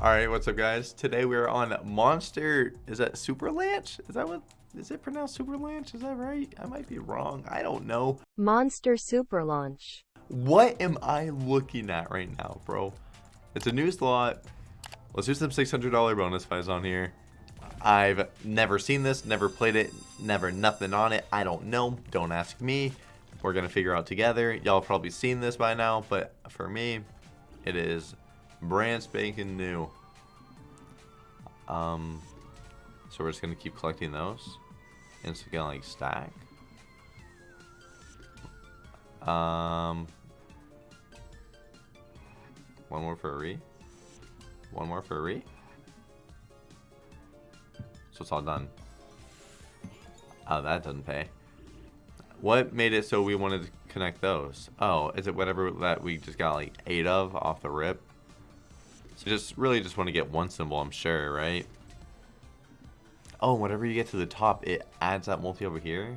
All right, what's up, guys? Today we are on Monster. Is that Super Lanch? Is that what? Is it pronounced Super Lanch? Is that right? I might be wrong. I don't know. Monster Super Launch. What am I looking at right now, bro? It's a new slot. Let's do some $600 bonus buys on here. I've never seen this, never played it, never nothing on it. I don't know. Don't ask me. We're going to figure out together. Y'all probably seen this by now, but for me, it is brand spanking new. Um, so we're just going to keep collecting those. And it's going to like stack. Um, one more for a re. One more for a re. So it's all done. Oh, that doesn't pay. What made it so we wanted to connect those? Oh, is it whatever that we just got like eight of off the rip? So just really just want to get one symbol, I'm sure, right? Oh, whenever you get to the top, it adds that multi over here.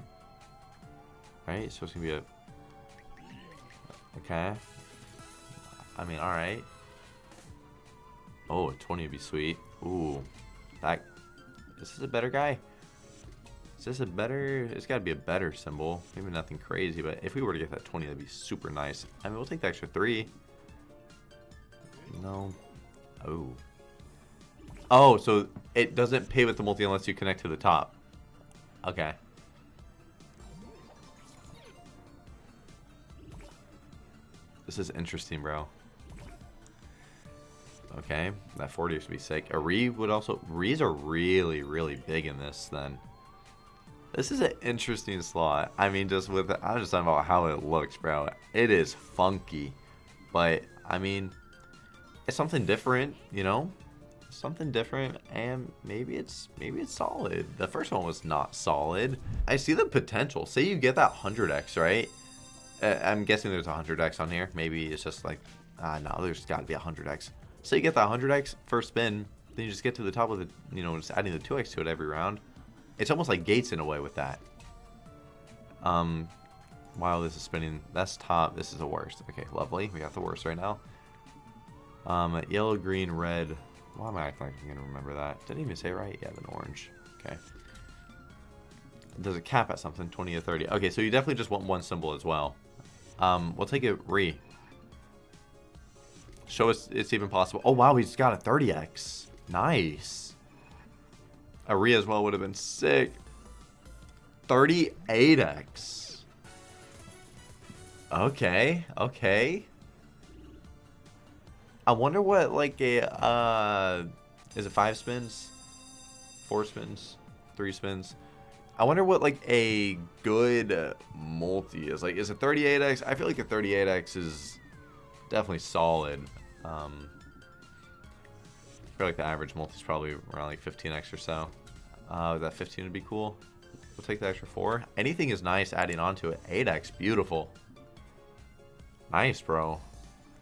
Right? So it's going to be a... Okay. I mean, alright. Oh, 20 would be sweet. Ooh. That... Is this a better guy? Is this a better... It's got to be a better symbol. Maybe nothing crazy, but if we were to get that 20, that'd be super nice. I mean, we'll take the extra 3. No. Oh. Oh, so it doesn't pay with the multi unless you connect to the top. Okay. This is interesting, bro. Okay, that 40 should be sick. A Re would also... Rees are really, really big in this, then. This is an interesting slot. I mean, just with... I'm just talking about how it looks, bro. It is funky. But, I mean... Something different, you know? Something different, and maybe it's maybe it's solid. The first one was not solid. I see the potential. Say you get that 100x, right? Uh, I'm guessing there's a 100x on here. Maybe it's just like... Ah, uh, no, there's got to be a 100x. So you get that 100x first spin, then you just get to the top with it, you know, just adding the 2x to it every round. It's almost like gates in a way with that. Um, while this is spinning, that's top. This is the worst. Okay, lovely. We got the worst right now. Um, yellow, green, red. Why am I acting like I'm going to remember that? Did I even say right? Yeah, then orange. Okay. Does it cap at something? 20 or 30. Okay, so you definitely just want one symbol as well. Um, we'll take it re. Show us it's even possible. Oh, wow, he's got a 30x. Nice. A re as well would have been sick. 38x. Okay, okay. I wonder what, like, a, uh, is it five spins? Four spins? Three spins? I wonder what, like, a good multi is. Like, is a 38x? I feel like a 38x is definitely solid. Um, I feel like the average multi is probably around like 15x or so. Uh, that 15 would be cool. We'll take the extra 4. Anything is nice adding on to it. 8x, beautiful. Nice, bro.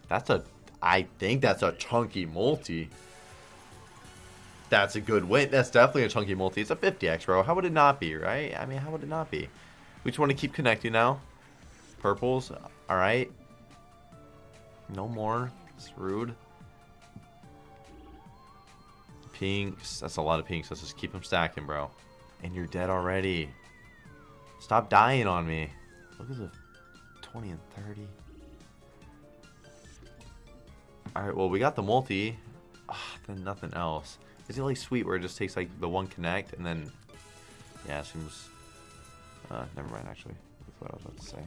That's a... I think that's a chunky multi. That's a good win. That's definitely a chunky multi. It's a 50x, bro. How would it not be, right? I mean, how would it not be? We just want to keep connecting now. Purples. All right. No more. It's rude. Pinks. That's a lot of pinks. Let's just keep them stacking, bro. And you're dead already. Stop dying on me. Look at the 20 and 30. Alright, well, we got the multi. Ugh, then nothing else. Is it like sweet where it just takes like the one connect and then... Yeah, it seems... Uh, never mind, actually. That's what I was about to say.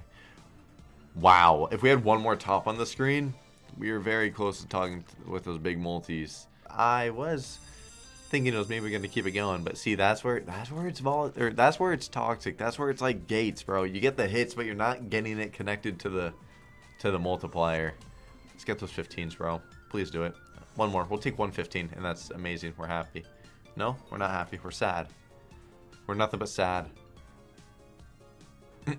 Wow, if we had one more top on the screen, we were very close to talking with those big multis. I was thinking it was maybe going to keep it going, but see, that's where that's where it's vol or that's where it's toxic. That's where it's like gates, bro. You get the hits, but you're not getting it connected to the to the multiplier. Let's get those 15s, bro. Please do it. One more. We'll take 115, and that's amazing. We're happy. No, we're not happy. We're sad. We're nothing but sad.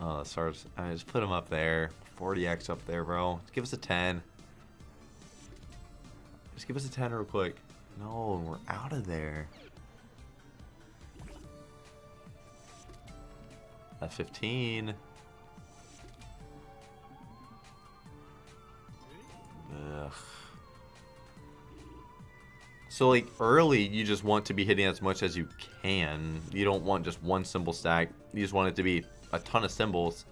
Oh, stars. I just put them up there. 40x up there, bro. Just give us a 10. Just give us a 10 real quick. No, we're out of there. At 15. Ugh. So like early, you just want to be hitting as much as you can. You don't want just one symbol stack. You just want it to be a ton of symbols.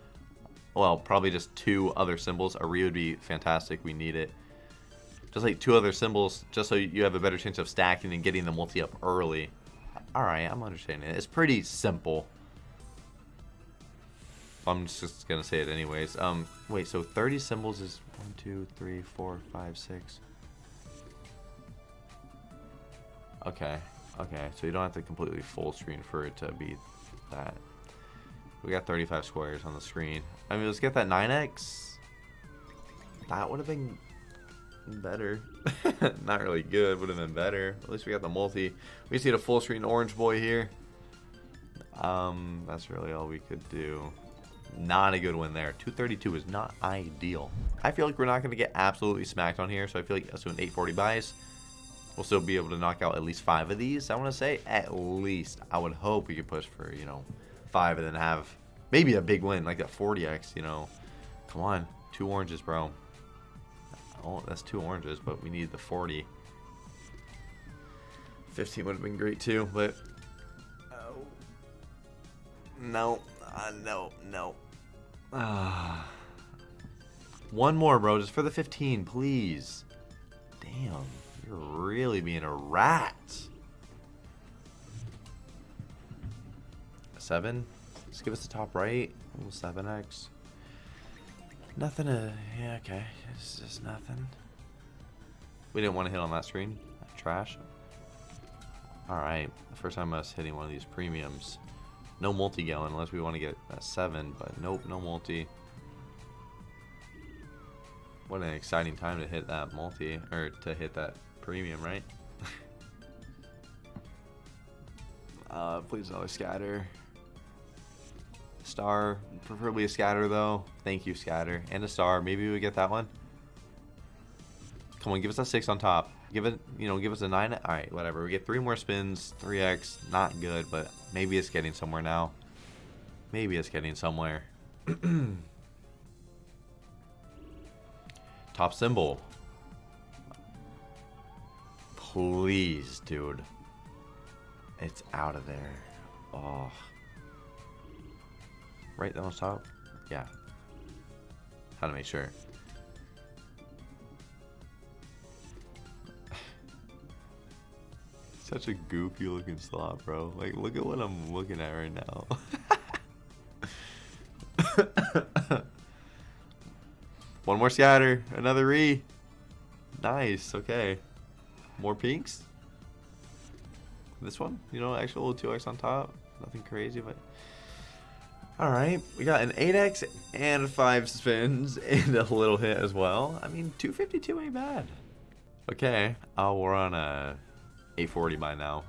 Well, probably just two other symbols. A re would be fantastic. We need it. Just like two other symbols, just so you have a better chance of stacking and getting the multi up early. Alright, I'm understanding. It's pretty simple. I'm just gonna say it anyways. Um, wait, so 30 symbols is 1, 2, 3, 4, 5, 6. Okay, okay, so you don't have to completely full screen for it to be that. We got 35 squares on the screen. I mean, let's get that 9x. That would have been better. Not really good, would have been better. At least we got the multi. We just need a full screen orange boy here. Um, that's really all we could do. Not a good win there. 232 is not ideal. I feel like we're not going to get absolutely smacked on here, so I feel like us an 840 buys, we'll still be able to knock out at least five of these. I want to say at least. I would hope we could push for, you know, five and then have maybe a big win, like that 40x, you know. Come on. Two oranges, bro. Oh, that's two oranges, but we need the 40. 15 would have been great too, but... Oh. No. Uh, no, no. Ah. One more, bro, just for the 15, please. Damn, you're really being a rat. Seven? Let's give us the top right. 7x. Nothing to... Yeah, okay. It's just nothing. We didn't want to hit on that screen. Trash. Alright. First time us hitting one of these premiums. No multi-gallon unless we want to get a 7, but nope, no multi. What an exciting time to hit that multi, or to hit that premium, right? uh, please another scatter. Star, preferably a scatter though. Thank you, scatter. And a star. Maybe we get that one. Come on, give us a 6 on top. Give it, you know, give us a 9. Alright, whatever. We get 3 more spins. 3x. Not good, but maybe it's getting somewhere now. Maybe it's getting somewhere. Top symbol. Please, dude. It's out of there. Oh. Right on top? Yeah. How to make sure. Such a goofy looking slot, bro. Like, look at what I'm looking at right now. One more scatter. Another re. Nice. Okay. More pinks. This one, you know, actual 2x on top. Nothing crazy, but... Alright, we got an 8x and 5 spins and a little hit as well. I mean, 252 ain't bad. Okay, oh, we're on a 840 by now.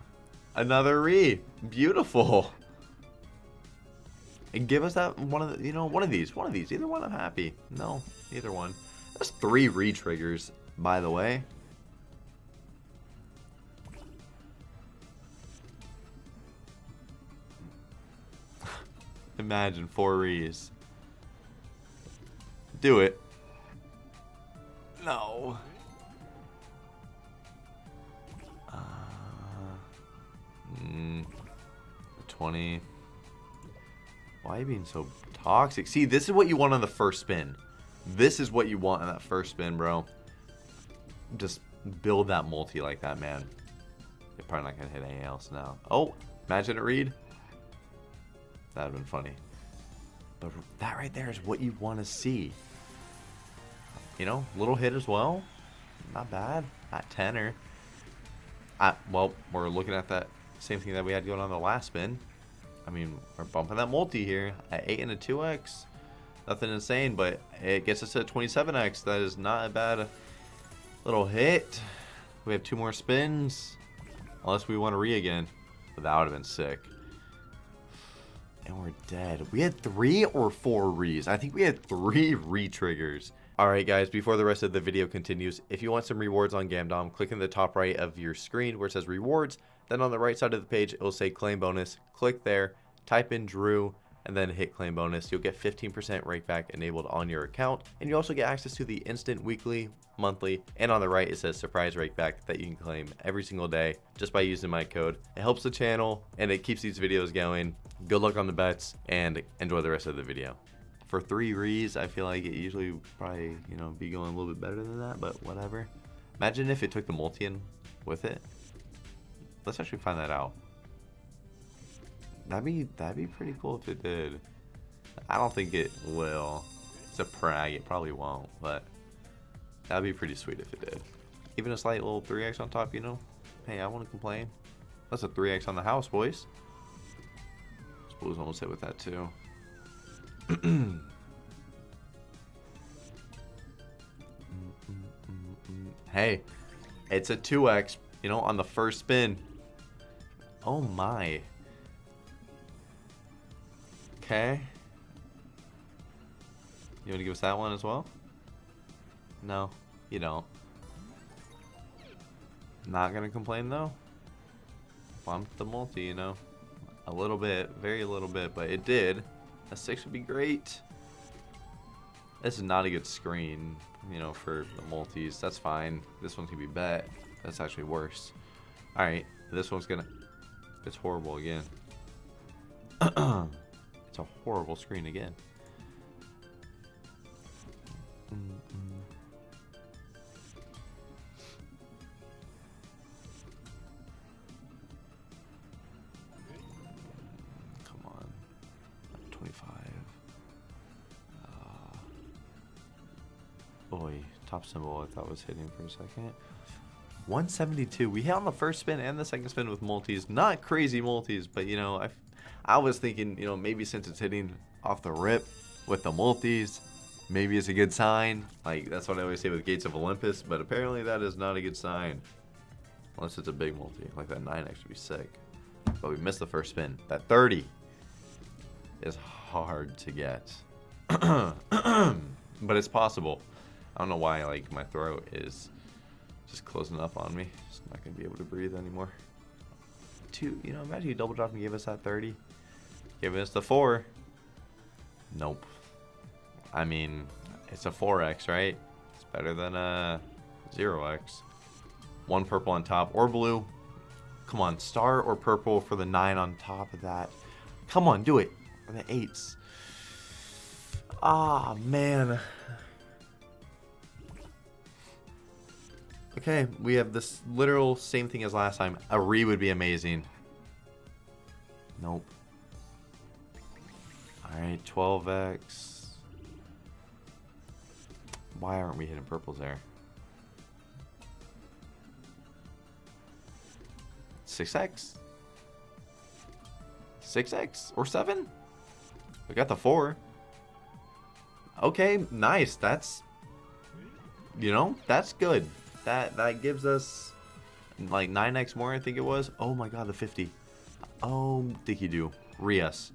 Another re. Beautiful. And give us that one of the, you know, one of these. One of these. Either one, I'm happy. No, either one. That's three re-triggers, by the way. Imagine four re's. Do it. No. 20. Why are you being so toxic? See, this is what you want on the first spin. This is what you want on that first spin, bro. Just build that multi like that, man. You're probably not going to hit anything else now. Oh, imagine it read. That would have been funny. But that right there is what you want to see. You know, little hit as well. Not bad. At tenor. At, well, we're looking at that same thing that we had going on the last spin. I mean, we're bumping that multi here at 8 and a 2x. Nothing insane, but it gets us to 27x. That is not a bad little hit. We have two more spins. Unless we want to re again. But that would have been sick. And we're dead. We had three or four re's. I think we had three re-triggers. Alright guys, before the rest of the video continues, if you want some rewards on Gamdom, click in the top right of your screen where it says rewards. Then on the right side of the page, it will say claim bonus. Click there, type in Drew, and then hit claim bonus, you'll get 15% rakeback enabled on your account. And you also get access to the instant weekly, monthly, and on the right it says surprise rakeback that you can claim every single day just by using my code. It helps the channel and it keeps these videos going. Good luck on the bets and enjoy the rest of the video. For three rees, I feel like it usually probably, you know, be going a little bit better than that, but whatever. Imagine if it took the multi in with it. Let's actually find that out. That'd be that'd be pretty cool if it did. I don't think it will. It's a prag, it probably won't, but that'd be pretty sweet if it did. Even a slight little 3x on top, you know? Hey, I wouldn't complain. That's a 3x on the house, boys. Suppose almost hit with that too. Mm, mm, mm, hey, it's a 2x, you know, on the first spin. Oh my. Okay. You want to give us that one as well? No, you don't. Not gonna complain though. Bumped the multi, you know. A little bit, very little bit, but it did. A six would be great. This is not a good screen, you know, for the multis. That's fine. This one can be bet. That's actually worse. Alright, this one's gonna... It's horrible again. It's a horrible screen again. Come on. 25. Uh, top symbol I thought was hitting for a second. 172. We hit on the first spin and the second spin with multis. Not crazy multis, but you know, I I was thinking, you know, maybe since it's hitting off the rip with the multis, maybe it's a good sign. Like, that's what I always say with Gates of Olympus, but apparently that is not a good sign. Unless it's a big multi, like that 9x would be sick. But we missed the first spin. That 30 is hard to get. but it's possible. I don't know why, like, my throat is just closing up on me. Just not going to be able to breathe anymore. Two, you know, imagine you double drop and gave us that 30. Giving us the 4. Nope. I mean, it's a 4x, right? It's better than a 0x. One purple on top or blue. Come on, star or purple for the 9 on top of that. Come on, do it. Or the 8s. Ah, man. Okay, we have this literal same thing as last time. A re would be amazing. Nope. Alright, 12x. Why aren't we hitting purples there? 6x? 6x? Or 7? We got the 4. Okay, nice. That's... You know, that's good. That that gives us like 9x more, I think it was. Oh my god, the 50. Oh, Dicky do. Rias.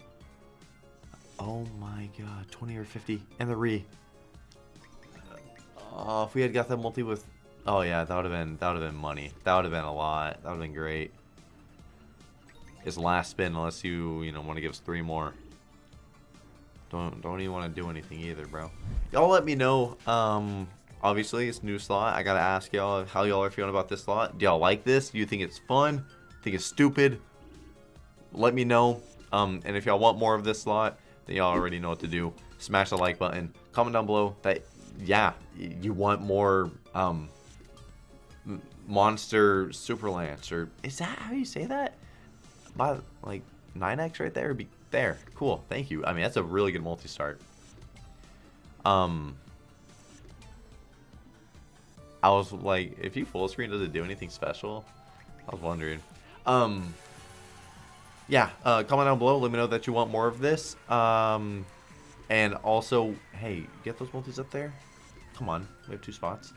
Oh my god, 20 or 50. And the re. Oh, if we had got that multi with... Oh yeah, that would have been that would have been money. That would have been a lot. That would have been great. His last spin, unless you, you know, want to give us three more. Don't don't even want to do anything either, bro. Y'all let me know. Um, obviously it's new slot. I gotta ask y'all how y'all are feeling about this slot. Do y'all like this? Do you think it's fun? Think it's stupid? Let me know. Um, and if y'all want more of this slot, then y'all already know what to do. Smash the like button. Comment down below that yeah, you want more um monster super lance or is that how you say that? By like 9x right there be there. Cool. Thank you. I mean, that's a really good multi-start. Um, I was like, if you full screen, does it do anything special? I was wondering. Um, yeah, uh, comment down below. Let me know that you want more of this. Um, and also, hey, get those multis up there. Come on, we have two spots.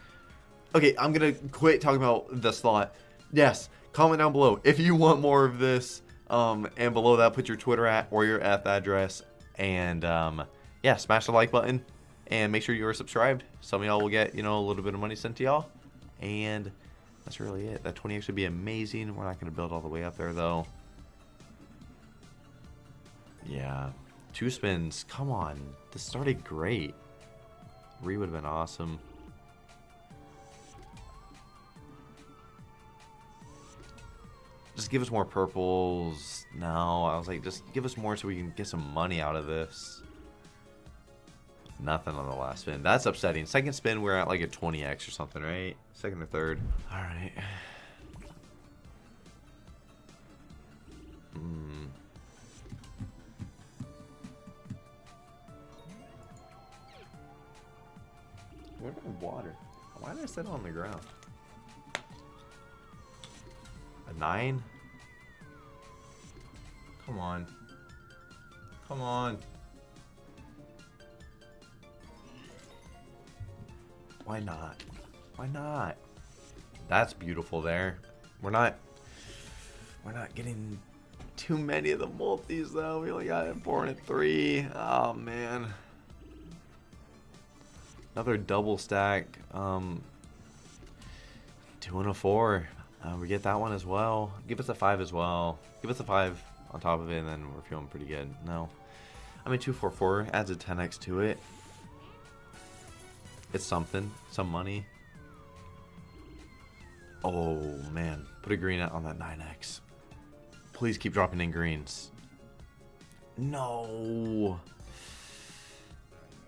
Okay, I'm gonna quit talking about the slot. Yes, comment down below if you want more of this. Um, and below that, put your Twitter at or your F address. And um, yeah, smash the like button and make sure you are subscribed. Some of y'all will get, you know, a little bit of money sent to y'all. And that's really it. That 20x would be amazing. We're not going to build all the way up there, though. Yeah. Two spins. Come on. This started great. Re would have been awesome. Just give us more purples. No, I was like, just give us more so we can get some money out of this. Nothing on the last spin. That's upsetting. Second spin, we're at like a 20x or something, right? Second or third. All right. Hmm. Where's my water? Why did I set it on the ground? A nine? Come on. Come on. Why not? Why not? That's beautiful there. We're not we're not getting too many of the multis though. We only got four and three. Oh man. Another double stack. Um two and a four. Uh, we get that one as well. Give us a five as well. Give us a five on top of it, and then we're feeling pretty good. No. I mean, 244 adds a 10x to it. It's something. Some money. Oh, man. Put a green on that 9x. Please keep dropping in greens. No.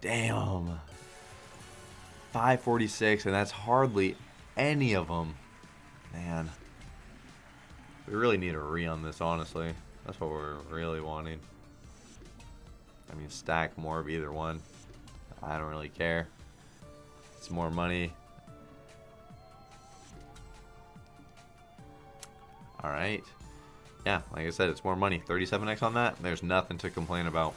Damn. 546, and that's hardly any of them. Man. We really need a re on this, honestly. That's what we're really wanting. I mean, stack more of either one. I don't really care. It's more money. Alright. Yeah, like I said, it's more money. 37x on that. There's nothing to complain about.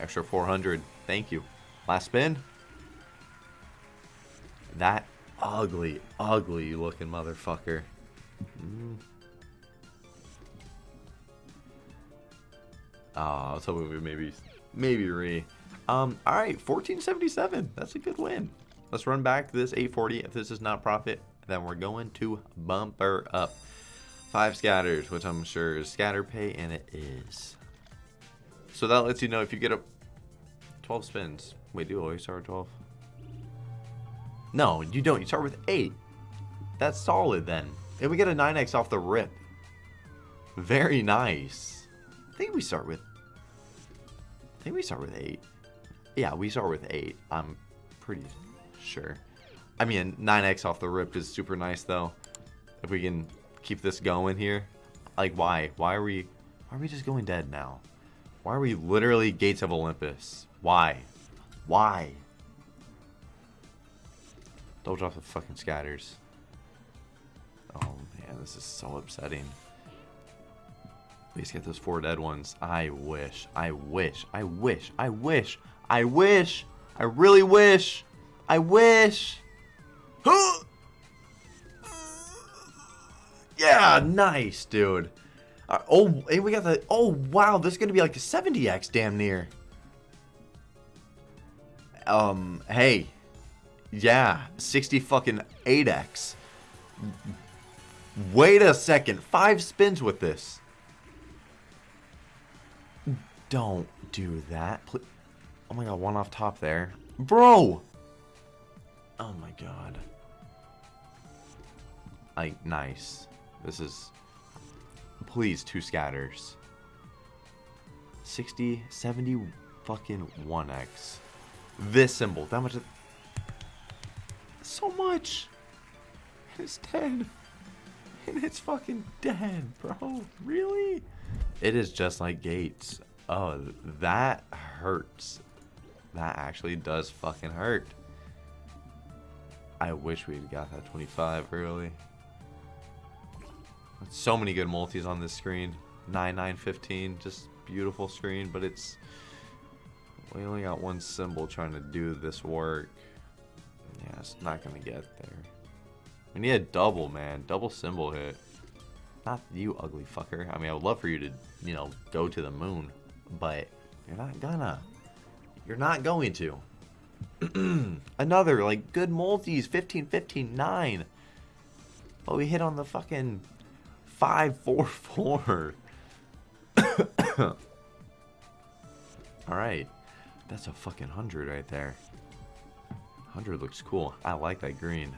Extra 400. Thank you. Last spin. That ugly, ugly looking motherfucker. Mm. Oh, I was hoping we maybe, maybe re. Um, all right, 1477. That's a good win. Let's run back to this 840. If this is not profit, then we're going to bumper up. Five scatters, which I'm sure is scatter pay, and it is. So that lets you know if you get a 12 spins. Wait, do you always start with 12? No, you don't. You start with 8. That's solid then. And we get a 9x off the rip. Very nice. I think we start with... I think we start with 8. Yeah, we start with 8. I'm pretty sure. I mean, 9x off the rip is super nice though. If we can keep this going here. Like, why? Why are we... Why are we just going dead now? Why are we literally Gates of Olympus? Why? Why? Don't drop the fucking scatters. Oh man, this is so upsetting. Please get those four dead ones. I wish. I wish. I wish. I wish. I wish. I really wish. I wish. yeah, nice, dude. Uh, oh, hey, we got the. Oh, wow, this is gonna be like a 70x, damn near. Um, hey, yeah, 60 fucking 8x. Wait a second. Five spins with this. Don't do that. Please. Oh my god, one off top there. Bro! Oh my god. Like, nice. This is... Please, two scatters. 60, 70, fucking 1x. This symbol. That much... So much! And It's dead. And it's fucking dead, bro. Really? It is just like Gates. Oh, that hurts. That actually does fucking hurt. I wish we had got that 25 early. So many good multis on this screen. 9915, just beautiful screen, but it's... We only got one symbol trying to do this work. Yeah, it's not to get there. We need a double, man. Double symbol hit. Not you, ugly fucker. I mean, I would love for you to, you know, go to the moon. But you're not gonna. You're not going to. Another, like, good multis. 15, 15, 9. But we hit on the fucking 5, 4, 4. Alright. That's a fucking 100 right there. 100 looks cool. I like that green.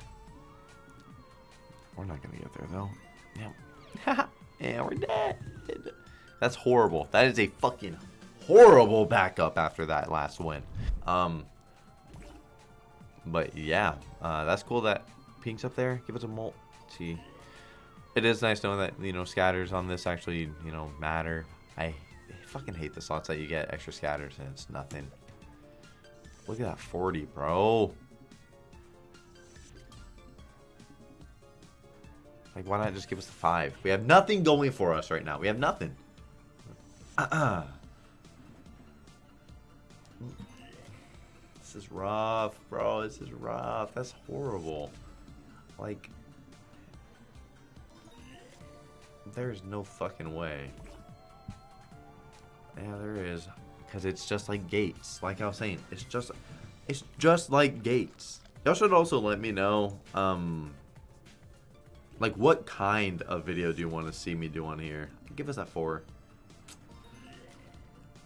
We're not going to get there, though. Yeah. yeah, we're dead. That's horrible. That is a fucking horrible backup after that last win. Um, but yeah, uh, that's cool that Pink's up there. Give us a multi. It is nice knowing that, you know, scatters on this actually, you know, matter. I fucking hate the slots that you get extra scatters and it's nothing. Look at that 40, bro. Like, why not just give us the 5? We have nothing going for us right now. We have nothing. Uh-uh. This is rough, bro. This is rough. That's horrible. Like, there's no fucking way. Yeah, there is. Because it's just like gates. Like I was saying, it's just, it's just like gates. Y'all should also let me know, um, like what kind of video do you want to see me do on here? Give us that four.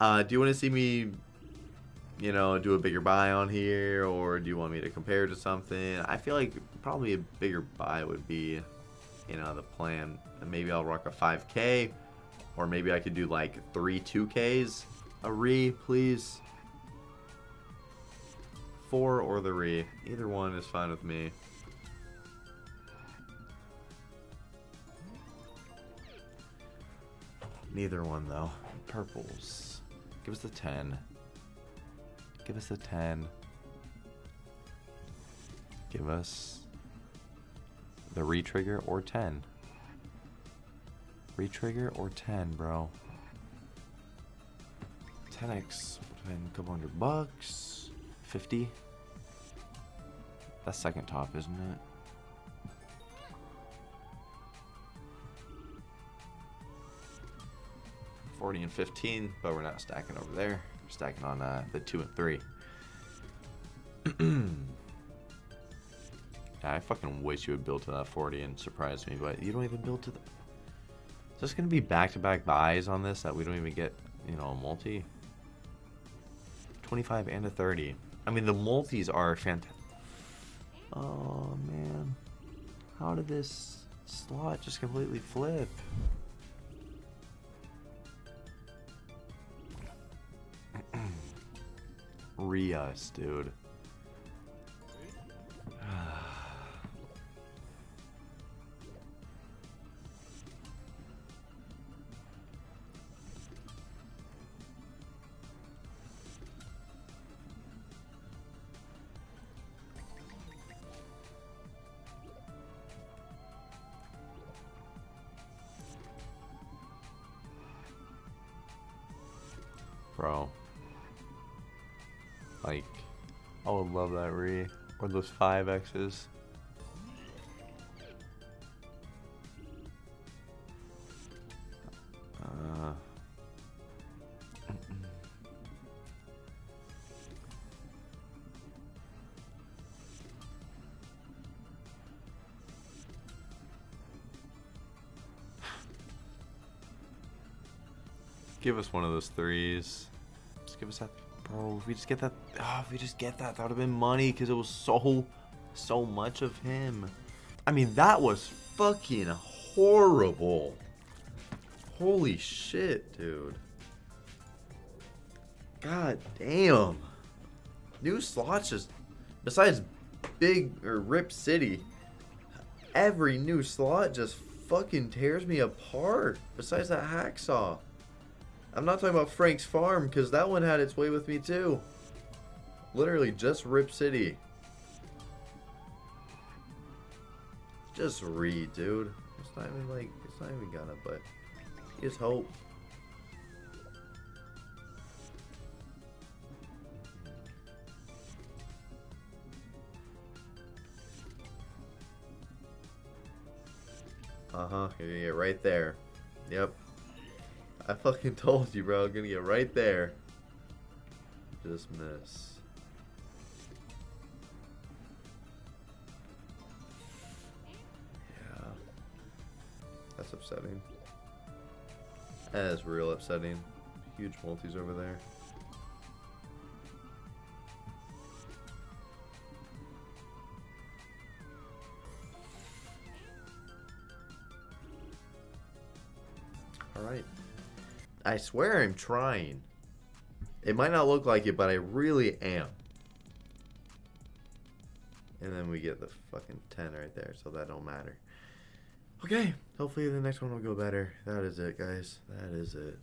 Uh, do you want to see me, you know, do a bigger buy on here, or do you want me to compare to something? I feel like probably a bigger buy would be, you know, the plan. Maybe I'll rock a 5K, or maybe I could do like three 2Ks. A re, please. Four or the re. Either one is fine with me. Neither one though. Purples. Give us the 10. Give us a 10. Give us the retrigger or 10. Retrigger or 10, bro. 10x would have been a couple hundred bucks. 50. That's second top, isn't it? Forty and fifteen, but we're not stacking over there. Stacking on uh, the two and three. I fucking wish you would build to that 40 and surprise me, but you don't even build to the... Is this going to be back-to-back buys on this that we don't even get, you know, a multi? 25 and a 30. I mean, the multis are fantastic. Oh, man. How did this slot just completely flip? Rios, dude. Bro. Like, I would love that re. Or those 5Xs. Uh, Give us one of those threes. Just give us that. Bro, if we just get that. Oh, if we just get that, that would have been money because it was so, so much of him. I mean, that was fucking horrible. Holy shit, dude. God damn. New slots just. Besides Big or Rip City, every new slot just fucking tears me apart. Besides that hacksaw. I'm not talking about Frank's Farm, because that one had its way with me too. Literally, just Rip City. Just read, dude. It's not even like, it's not even gonna, but just hope. Uh-huh, get right there. Yep. I fucking told you, bro. I'm gonna get right there. Just miss. Yeah. That's upsetting. That is real upsetting. Huge multis over there. I swear I'm trying. It might not look like it, but I really am. And then we get the fucking 10 right there, so that don't matter. Okay, hopefully the next one will go better. That is it, guys. That is it.